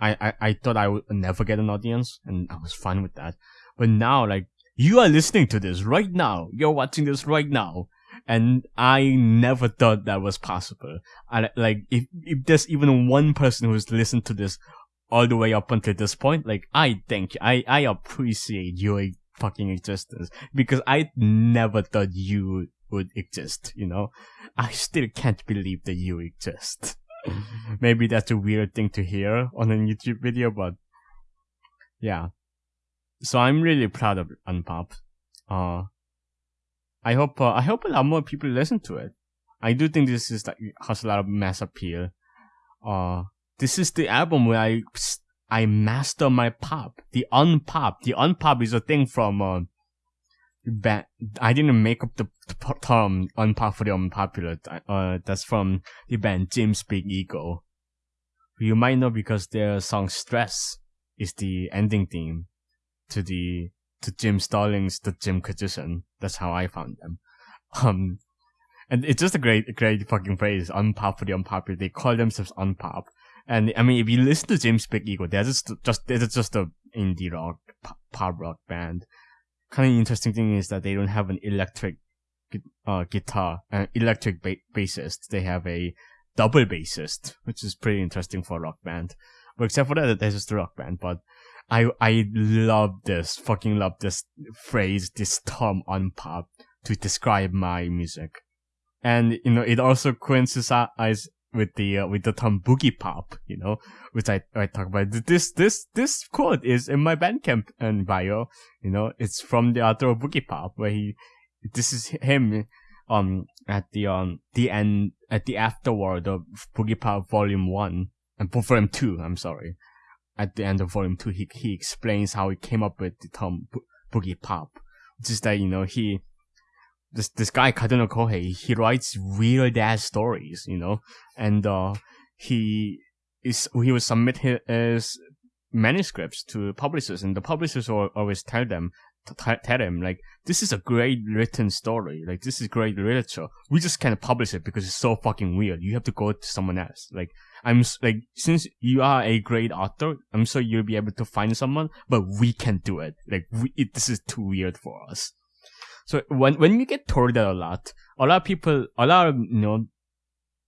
I, I, I thought I would never get an audience, and I was fine with that. But now, like, you are listening to this right now. You're watching this right now. And I never thought that was possible. I, like, if, if there's even one person who's listened to this all the way up until this point, like, I think, I, I appreciate your fucking existence. Because I never thought you would exist, you know? I still can't believe that you exist. Maybe that's a weird thing to hear on a YouTube video, but yeah. So I'm really proud of Unpop. Uh, I hope uh, I hope a lot more people listen to it. I do think this is like has a lot of mass appeal. Uh, this is the album where I I master my pop. The unpop. The unpop is a thing from band. I didn't make up the, the term unpopular, unpopular. Uh, that's from the band Jim's Big Ego. You might know because their song "Stress" is the ending theme to the to Jim Sterling's "The Jimquisition." That's how I found them. Um, and it's just a great, great fucking phrase. Unpop for the unpopular. They call themselves unpop. And I mean, if you listen to James Big Ego, they're just just they're just a indie rock pop rock band. Kind of interesting thing is that they don't have an electric uh, guitar, an electric ba- bassist. They have a double bassist, which is pretty interesting for a rock band. But except for that, they're just a rock band. But I I love this, fucking love this phrase, this term Unpop to describe my music, and you know it also coincides with the uh, with the term boogie pop, you know, which I I talk about. This this this quote is in my Bandcamp and bio, you know, it's from the author of Boogie Pop, where he, this is him, um, at the um the end at the afterword of Boogie Pop Volume One and Volume Two. I'm sorry, at the end of Volume Two, he he explains how he came up with the term bo- Boogie Pop, which is that you know he this this guy Kadono Kohei, he writes weird ass stories, you know, and uh, he is he will submit his manuscripts to publishers, and the publishers will always tell them tell him like this is a great written story, like this is great literature. We just can't publish it because it's so fucking weird. You have to go to someone else. Like I'm like since you are a great author, I'm sure you'll be able to find someone, but we can't do it. Like we, it, this is too weird for us. So when when you get told that a lot, a lot of people, a lot of you know,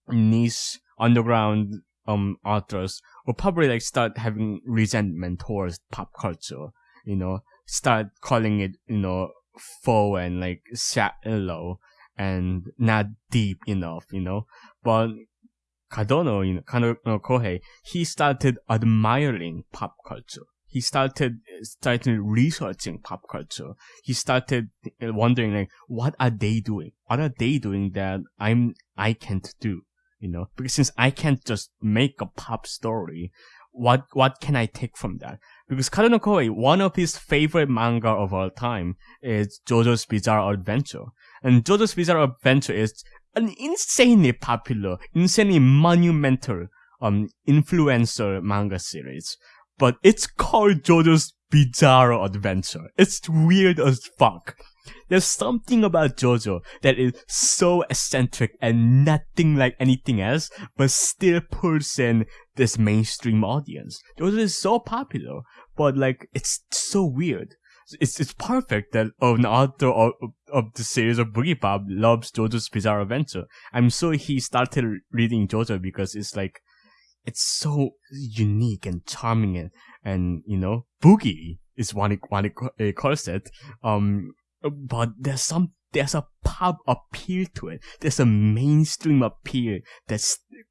niche underground um authors will probably like start having resentment towards pop culture. You know, start calling it you know faux and like shallow and not deep enough. You know, but Kadono, you know, Kadono Kohei, he started admiring pop culture he started started researching pop culture. He started wondering like, what are they doing? What are they doing that I'm I can't do? You know, because since I can't just make a pop story, what what can I take from that? Because Kadono Kohei, one of his favorite manga of all time is JoJo's Bizarre Adventure, and JoJo's Bizarre Adventure is an insanely popular, insanely monumental um influencer manga series but it's called JoJo's Bizarre Adventure. It's weird as fuck. There's something about JoJo that is so eccentric and nothing like anything else, but still pulls in this mainstream audience. JoJo is so popular, but like, it's so weird. It's, it's perfect that an author of, of the series of Boogie loves JoJo's Bizarre Adventure. I'm sure he started reading JoJo because it's like, it's so unique and charming and, and you know, boogie is what it, what it calls it. Um, but there's some, there's a pop appeal to it. There's a mainstream appeal that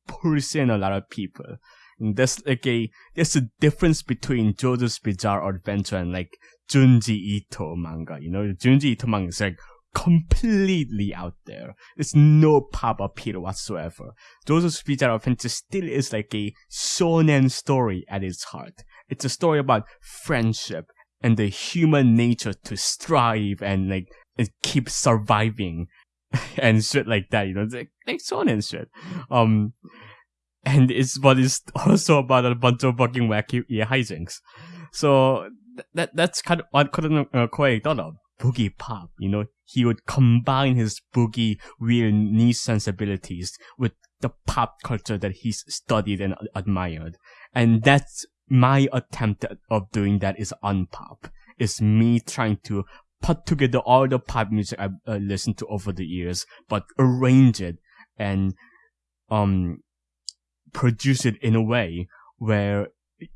pulls in a lot of people. And there's like a, there's a difference between JoJo's Bizarre Adventure and like Junji Ito manga. You know, Junji Ito manga is like completely out there. There's no pop appeal whatsoever. Those of JoJo's Bizarre Adventure still is like a shonen story at its heart. It's a story about friendship and the human nature to strive and like and keep surviving and shit like that, you know, it's like, like shonen shit. Um, and it's but it's also about a bunch of fucking wacky yeah, hijinks. So that that's kind of what Kadono uh, Kohei thought of boogie pop. You know, he would combine his boogie niche sensibilities with the pop culture that he's studied and admired. And that's my attempt of doing that is unpop. It's me trying to put together all the pop music I've uh, listened to over the years, but arrange it and, um, produce it in a way where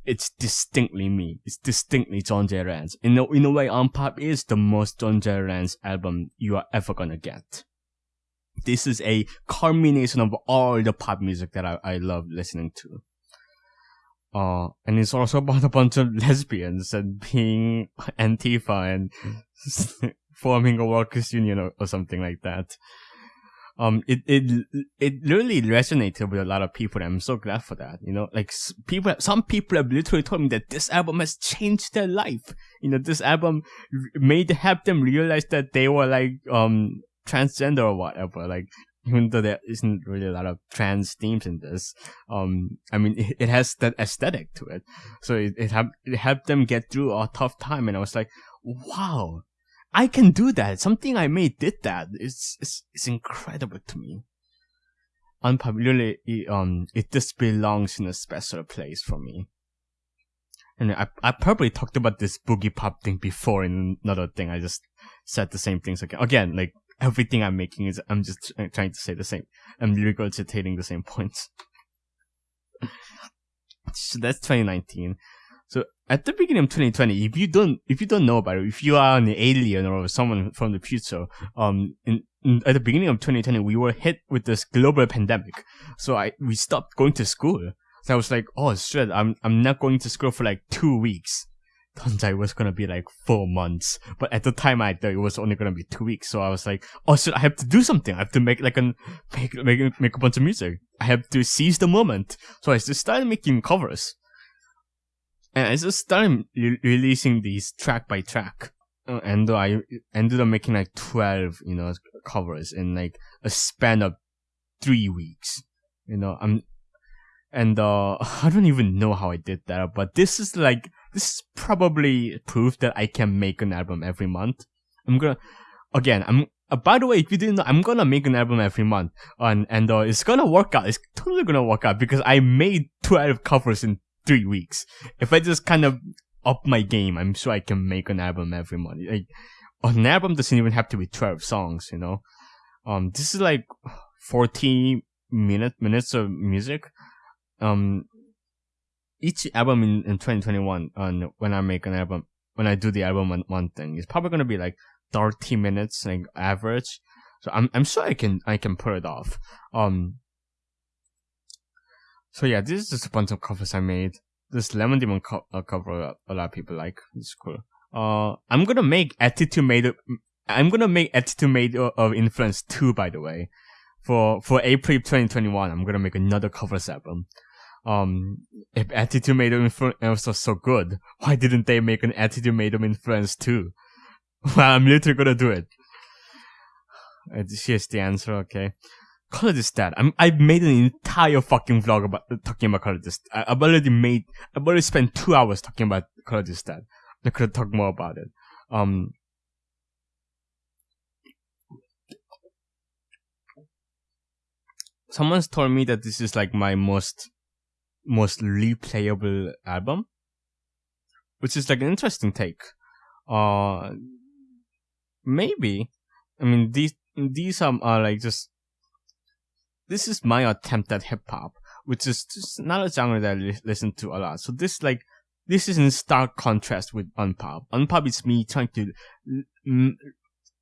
it's distinctly me. It's distinctly John J. Rance. In a, in a way, Unpop is the most John J. Rance album you are ever gonna get. This is a culmination of all the pop music that I, I love listening to. Uh, and it's also about a bunch of lesbians and being Antifa and forming a workers union or, or something like that um, it, it, it really resonated with a lot of people. And I'm so glad for that. You know, like people, some people have literally told me that this album has changed their life. You know, this album made help them realize that they were like, um, transgender or whatever. Like, even though there isn't really a lot of trans themes in this, um, I mean, it, it has that aesthetic to it. So it, it, helped, it helped them get through a tough time. And I was like, wow, I can do that. Something I made did that. It's it's, it's incredible to me. Unpopularly, it, um, it just belongs in a special place for me. And I I probably talked about this boogie pop thing before in another thing. I just said the same things again. Again, like everything I'm making is I'm just trying to say the same. I'm regurgitating the same points. so that's 2019. At the beginning of 2020, if you don't if you don't know about it, if you are an alien or someone from the future, um, in, in, at the beginning of 2020, we were hit with this global pandemic. So I we stopped going to school. So I was like, oh shit, I'm I'm not going to school for like two weeks. Turns out it was gonna be like four months. But at the time I thought it was only gonna be two weeks. So I was like, oh shit, I have to do something. I have to make like an make make make a bunch of music. I have to seize the moment. So I just started making covers. And I just started re- releasing these track by track. Uh, and I ended up making like 12, you know, covers in like a span of three weeks. You know, I'm, and uh, I don't even know how I did that, but this is like, this is probably proof that I can make an album every month. I'm gonna, again, I'm, uh, by the way, if you didn't know, I'm gonna make an album every month, and and uh, it's gonna work out. It's totally gonna work out because I made 12 covers in three weeks. If I just kind of up my game, I'm sure I can make an album every month. Like, an album doesn't even have to be 12 songs, you know? Um, this is like fourteen minute, minutes of music. Um, each album in, in 2021, um, when I make an album, when I do the album one, one thing, it's probably gonna be like 30 minutes, like average. So I'm, I'm sure I can, I can pull it off. Um, so yeah, this is just a bunch of covers I made. This Lemon Demon co- uh, cover a lot of people like. It's cool. Uh, I'm gonna make Attitude Made I'm gonna make Attitude Made of Influence 2, by the way. For, for April 2021, I'm gonna make another covers album. Um, if Attitude Made of Influence was so good, why didn't they make an Attitude Made of Influence 2? Well, I'm literally gonna do it. Here's the answer, okay. This I'm, I've made an entire fucking vlog about talking about This. I, I've already made. I've already spent two hours talking about This I could talk more about it. Um. Someone's told me that this is like my most most replayable album, which is like an interesting take. Uh, maybe. I mean, these these are, are like just this is my attempt at hip hop, which is not a genre that I li- listen to a lot. So this like this is in stark contrast with Unpop. Unpop is me trying to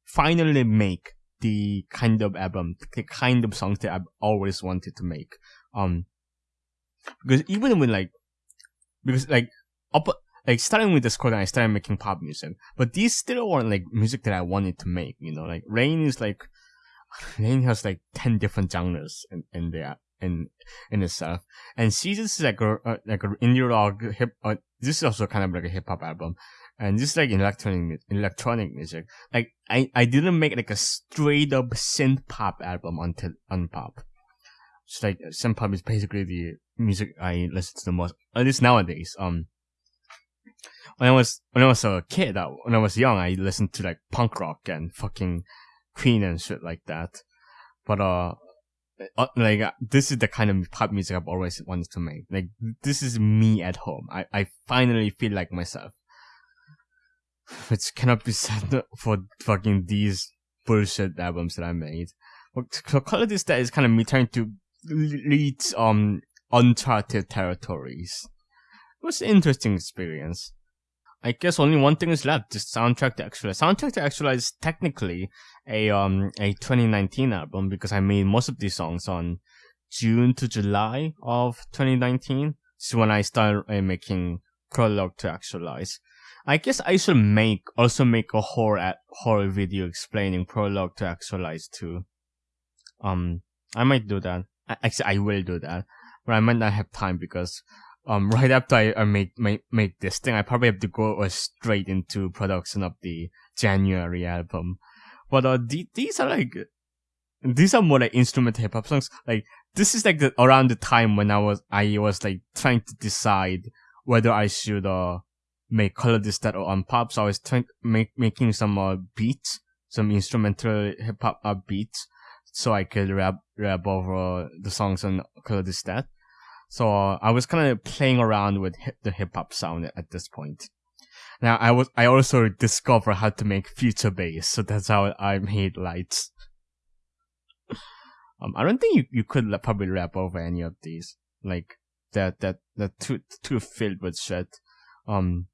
finally make the kind of album, the kind of songs that I've always wanted to make. Um, because even when like, because like up, like starting with the score, I started making pop music, but these still weren't like music that I wanted to make. You know, like Rain is like Rain has like ten different genres in in there in in itself, and Seasons is like a, a like an indie rock hip. Uh, this is also kind of like a hip hop album, and this is like electronic electronic music. Like I I didn't make like a straight up synth pop album until Unpop. It's like synth pop is basically the music I listen to the most, at least nowadays. Um, when I was when I was a kid, uh, when I was young, I listened to like punk rock and fucking Queen and shit like that. But uh, uh, like uh, this is the kind of pop music I've always wanted to make. Like this is me at home. I I finally feel like myself. Which cannot be said for fucking these bullshit albums that I made. So Color This Dead is kind of me trying to lead um uncharted territories. It was an interesting experience. I guess only one thing is left: the soundtrack to Actualize. Soundtrack to Actualize is technically a um a 2019 album because I made most of these songs on June to July of 2019. So when I started uh, making Prologue to Actualize. I guess I should make also make a horror horror video explaining Prologue to Actualize too. Um, I might do that. Actually, I will do that, but I might not have time because um, right after I, I make, make, make this thing, I probably have to go uh, straight into production of the January album. But, uh, the, these are like, these are more like instrumental hip hop songs. Like, this is like the, around the time when I was, I was like trying to decide whether I should, uh, make color that or Unpop. So I was trying make making some uh, beats, some instrumental hip hop uh, beats, so I could rap rap over the songs on color that. So I was kind of playing around with hip, the hip hop sound at this point. Now I was I also discovered how to make future bass, so that's how I made lights. um, I don't think you, you could probably rap over any of these, like that that that too too filled with shit. Um,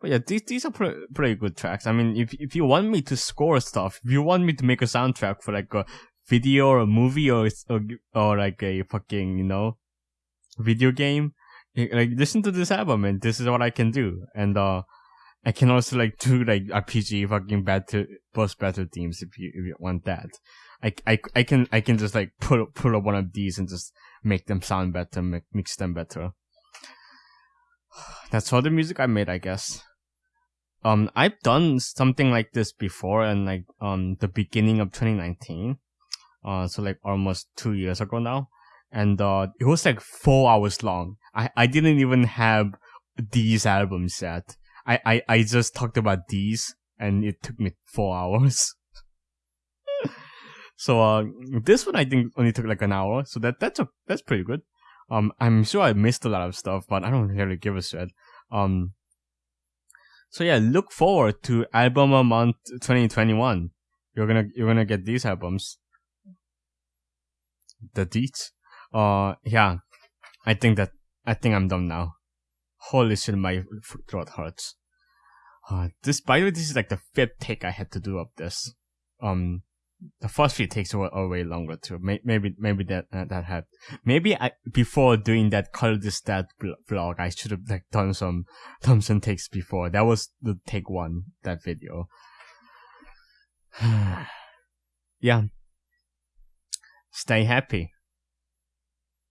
but yeah, these these are pretty, pretty good tracks. I mean, if if you want me to score stuff, if you want me to make a soundtrack for like a video or a movie or or, or like a fucking you know video game, like listen to this album and this is what I can do. And uh, I can also like do like RPG fucking battle boss battle themes if you if you want that. I, I, I can I can just like pull pull up one of these and just make them sound better, make, mix them better. That's all the music I made, I guess. Um, I've done something like this before, and like um the beginning of 2019, uh, so like almost two years ago now, and uh, it was like four hours long. I I didn't even have these albums yet. I I I just talked about these, and it took me four hours. So uh, this one I think only took like an hour, so that that's a that's pretty good. Um, I'm sure I missed a lot of stuff, but I don't really give a shit. Um, so yeah, look forward to album a month 2021. You're gonna you're gonna get these albums. The deets. Uh, yeah, I think that I think I'm done now. Holy shit, my throat hurts. Uh, this by the way, this is like the fifth take I had to do of this. Um, the first few takes were, way longer too. Maybe maybe that uh, that had maybe I before doing that color this that vlog I should have like done some done some takes before. That was the take one that video. yeah. Stay happy.